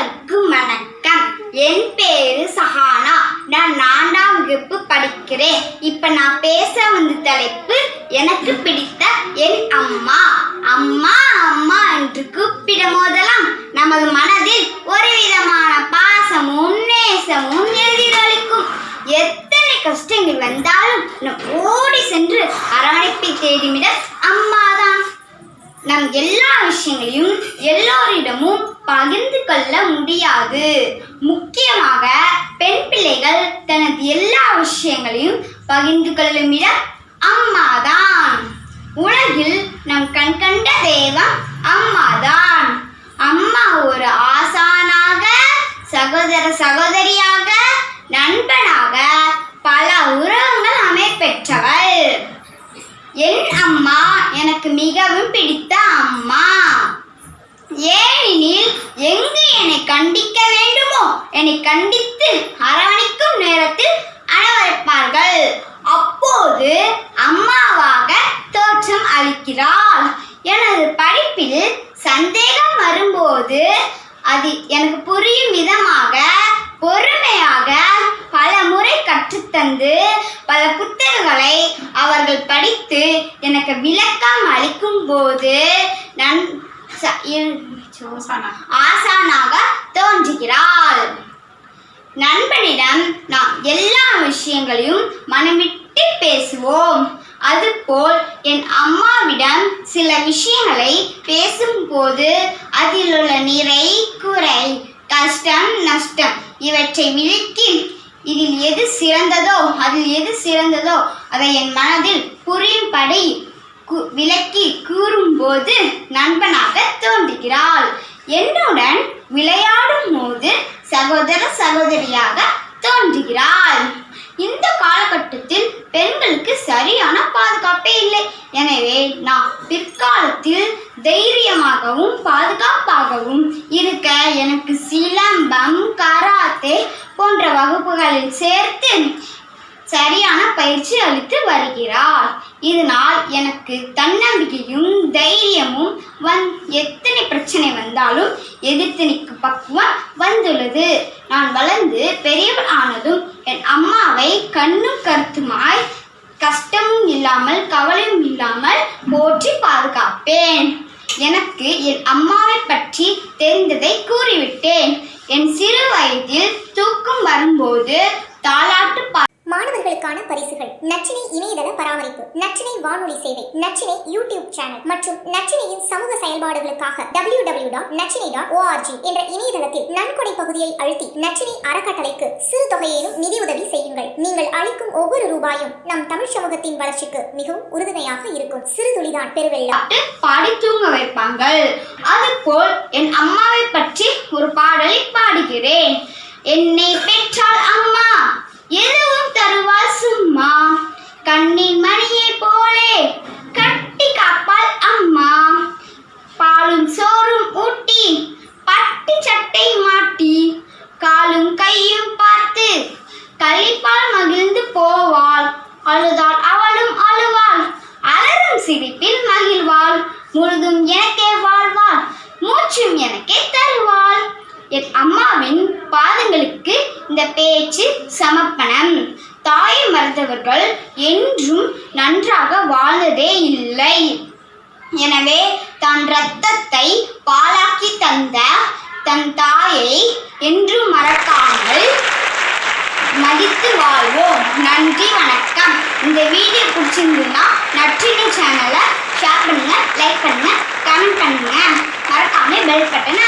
அனைவருக்கும் வணக்கம். என் பேரு சஹானா. நான் நான்காம் வகுப்பு படிக்கிறேன். இப்ப நான் பேச வந்த தலைப்பு எனக்கு பிடித்த என் அம்மா. அம்மா அம்மா என்று கூப்பிடும் போதெல்லாம் நமது மனதில் ஒரு விதமான பாசமும் நேசமும் எல்லா விஷயங்களையும் எல்லோரிடமும் பகிர்ந்து கொள்ள முடியாது. முக்கியமாக பெண் பிள்ளைகள் தனது எல்லா விஷயங்களையும் பகிர்ந்து கொள்ளும் இடம் அம்மாதான். உலகில் நம் கண் கண்ட தெய்வம் அம்மாதான். அம்மா ஒரு ஆசானாக சகோதர சகோதரியாக நண்பனாக பல உறவுகள் அமைப்பெற்றவள். என் அம்மா எனக்கு மிகவும் பிடித்த அம்மா. ஏனெனில் எங்கு என்னை கண்டிக்க வேண்டுமோ என்னை கண்டித்து அரவணைக்கும் நேரத்தில் அனுமதிப்பார்கள் அப்போது அம்மாவாக தோற்றம் அளிக்கிறாள். எனது படிப்பில் சந்தேகம் வரும்போது அது எனக்கு புரியும் விதமாக பொறுமையாக பல முறை கற்றுத்தந்து பல புத்தகங்களை அவர்கள் படித்து எனக்கு விளக்கம் அளிக்கும் போது நான் ஆசானாக தோன்றுகிறாள். நண்பனிடம் நாம் எல்லா விஷயங்களையும் மனமிட்டு பேசுவோம். அதுபோல் என் அம்மாவிடம் சில விஷயங்களை பேசும்போது அதில் உள்ள நிறை குறை கஷ்டம் நஷ்டம் இவற்றை விளக்கி இதில் எது சிறந்ததோ அதில் எது சிறந்ததோ அதை என் மனதில் புரியும்படி கு- விளக்கி கூறும்போது நண்பனாக தோன்றுகிறாள். என்னுடன் விளையாடும் போது சகோதர சகோதரியாக தோன்றுகிறாள். இந்த காலகட்டத்தில் பெண்களுக்கு சரியான பாதுகாப்பே இல்லை. எனவே நான் பிற்காலத்தில் தைரியமாகவும் பாதுகாப்பாகவும் இருக்க எனக்கு சிலம்பம் கராத்தே போன்ற வகுப்புகளில் சேர்த்து சரியான பயிற்சி அளித்து வருகிறார். இதனால் எனக்கு தன்னம்பிக்கையும் தைரியமும் வந் எத்தனை பிரச்சனை வந்தாலும் எதிர்த்து நிற்கும் பக்குவம் வந்துள்ளது. நான் வளர்ந்து பெரியவள் ஆனதும் என் அம்மாவை கண்ணும் கருத்துமாய் கஷ்டமும் இல்லாமல் கவலையும் இல்லாமல் போற்றி பாதுகாப்பேன். எனக்கு என் அம்மாவை பற்றி தெரிந்ததை கூறிவிட்டேன். என் சிறு வயதில் தூக்கம் வரும்போது தாலாட்டு பா மாணவர்களுக்கான பரிசுகள். நச்சினை இணையதள பராமரிப்பு நச்சினை வானொலி சேவை நச்சினை யூடியூப் சேனல் மற்றும் நச்சினையின் சமூக செயல்பாடுகளுக்காக டபிள்யூ டபிள்யூ டாட் நச்சினை டாட் ஓஆர்ஜி என்ற இணையதளத்தில் நன்கொடை பகுதியை அழுத்தி நச்சினை அறக்கட்டளைக்கு சிறு தொகையேனும் நிதியுதவி செய்யுங்கள். நீங்கள் அளிக்கும் ஒவ்வொரு ரூபாயும் நம் தமிழ் சமூகத்தின் வளர்ச்சிக்கு மிகவும் உறுதுணையாக இருக்கும். சிறு துளிதான் பெருவெள்ளம். பாட்டு பாடி தூங்க வைப்பாங்கள். அதுபோல் என் அம்மாவை பற்றி ஒரு பாடலை காண்கிறேன் என்னை பெண் இந்த பேச்சு சமப்பனம் தாயை மறந்தவர்கள் என்றும் நன்றாக வாழ்வதே இல்லை. எனவே தன் இரத்தத்தை பாலாக்கி தந்த தன் தாயை என்றும் மறக்காமல் மதித்து வாழ்வோம். நன்றி வணக்கம். இந்த வீடியோ பிடிச்சிருந்துன்னா நற்றினை சேனலை ஷேர் பண்ணுங்கள் லைக் பண்ணுங்கள் கமெண்ட் பண்ணுங்கள் மறக்காமல் பெல் பட்டனை